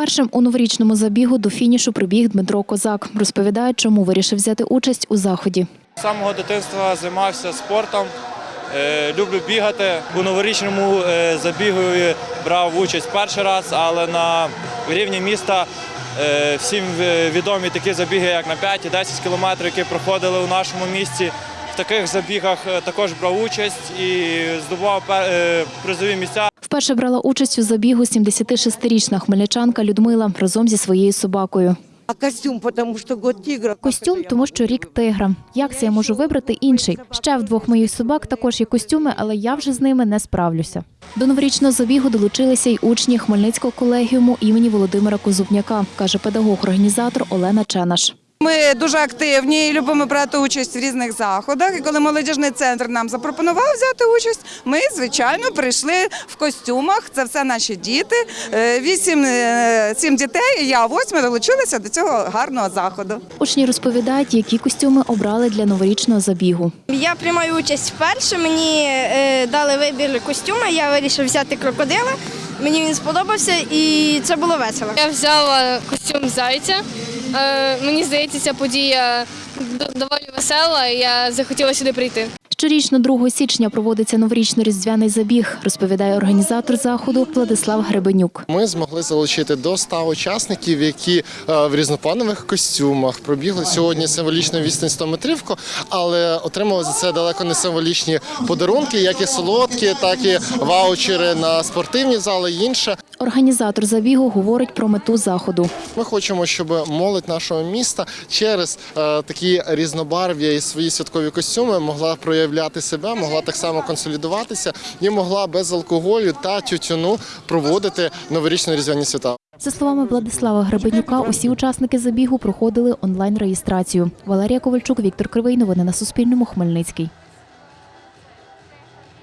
Першим у новорічному забігу до фінішу прибіг Дмитро Козак. Розповідає, чому вирішив взяти участь у заході. З самого дитинства займався спортом. Е, Люблю бігати. У новорічному е, забігу брав участь перший раз, але на рівні міста е, всім відомі такі забіги, як на 5 і 10 кілометрів, які проходили у нашому місті. Таких забігах е, також брав участь і здобував е, призові місця. Вперше брала участь у забігу 76-річна хмельничанка Людмила разом зі своєю собакою. А костюм, потому что год тигра. Костюм, тому що рік тигра. Як це я можу вибрати інший? Ще в двох моїх собак також є костюми, але я вже з ними не справлюся. До новорічного забігу долучилися й учні Хмельницького колегіуму імені Володимира Козубняка, каже педагог-організатор Олена Ченаш. Ми дуже активні і любимо брати участь в різних заходах. І коли молодіжний центр нам запропонував взяти участь, ми звичайно прийшли в костюмах. Це все наші діти. Е, Вісім е, сім дітей. і Я восьми долучилися до цього гарного заходу. Учні розповідають, які костюми обрали для новорічного забігу. Я приймаю участь вперше. Мені е, дали вибір костюму. Я вирішив взяти крокодила. Мені він сподобався і це було весело. Я взяла костюм зайця. Е, Мені здається, ця подія доволі весела, і я захотіла сюди прийти. Щорічно 2 січня проводиться новорічно-різдвяний забіг, розповідає організатор заходу Владислав Гребенюк. Ми змогли залучити до 100 учасників, які е, в різнопланових костюмах пробігли сьогодні символічну відстань 100 метрівку, але отримали за це далеко не символічні подарунки, як і солодкі, так і ваучери на спортивні зали. і Інше. Організатор забігу говорить про мету заходу. Ми хочемо, щоб молодь нашого міста через е, такі різнобарв'я і свої святкові костюми могла проявляти себе, могла так само консолідуватися і могла без алкоголю та тютюну проводити новорічні різдвяні свята. За словами Владислава Гребенюка, усі учасники забігу проходили онлайн реєстрацію. Валерія Ковальчук, Віктор Кривий. Новини на Суспільному. Хмельницький.